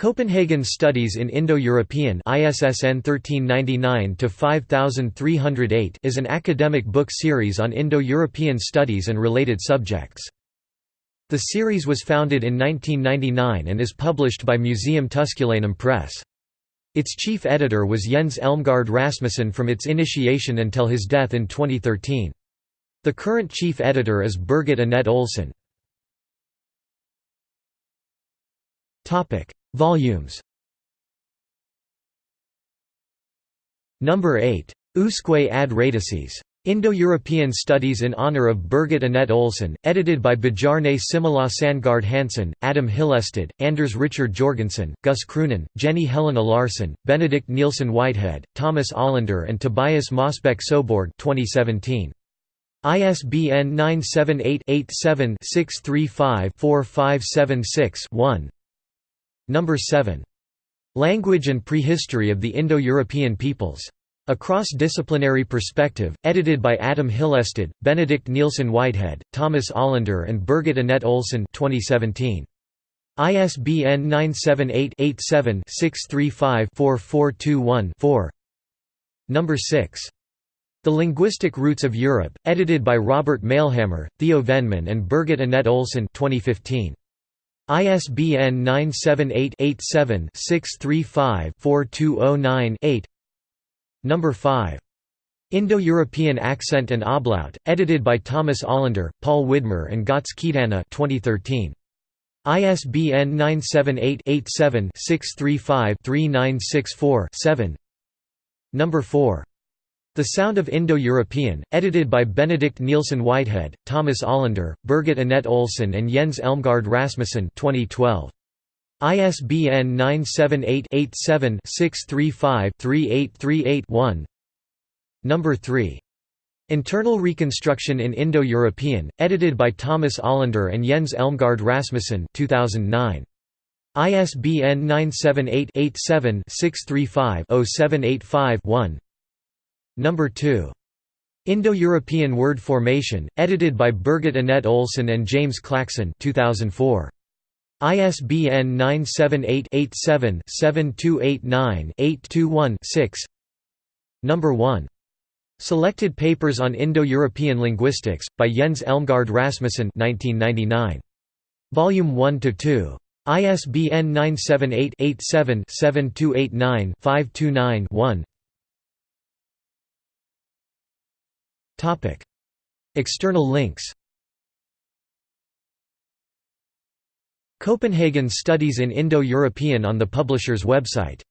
Copenhagen Studies in Indo-European ISSN 1399-5308 is an academic book series on Indo-European studies and related subjects. The series was founded in 1999 and is published by Museum Tusculanum Press. Its chief editor was Jens Elmgard Rasmussen from its initiation until his death in 2013. The current chief editor is Birgit Annette Olsen. Volumes Number 8. Usque ad radices. Indo-European Studies in honor of Birgit Annette Olsen, edited by Bjarne Simila Sandgaard Hansen, Adam Hyllested, Anders Richard Jorgensen, Guus Kroonen, Jenny Helena Larsson, Benedict Nielsen Whitehead, Thomas Olander and Tobias Mosbæk Soborg 2017. ISBN 978 87 635 4576 1 Number 7. Language and Prehistory of the Indo-European Peoples. A Cross-Disciplinary Perspective, edited by Adam Hyllested, Benedict Nielsen Whitehead, Thomas Olander and Birgit Annette Olsen 2017. ISBN 978-87-635-4421-4 Number 6. The Linguistic Roots of Europe, edited by Robert Mailhammer, Theo Vennemann and Birgit Annette Olsen 2015. ISBN 978-87-635-4209-8 Number 5. Indo-European Accent and Ablaut, edited by Thomas Olander, Paul Widmer and Keydana 2013. ISBN 978-87-635-3964-7 Number 4. The Sound of Indo-European, edited by Benedict Nielsen Whitehead, Thomas Olander, Birgit Annette Olsen and Jens Elmgaard Rasmussen 2012. ISBN 978-87-635-3838-1 Number 3. Internal Reconstruction in Indo-European, edited by Thomas Olander and Jens Elmgaard Rasmussen 2009. ISBN 978 87 635 0785 1 Number 2. Indo-European Word Formation, edited by Birgit Annette Olsen and James Clackson 2004. ISBN 978-87-7289-821-6 Number 1. Selected Papers on Indo-European Linguistics, by Jens Elmgaard Rasmussen 1999. Volume 1–2. ISBN 978 External links Copenhagen Studies in Indo-European on the publisher's website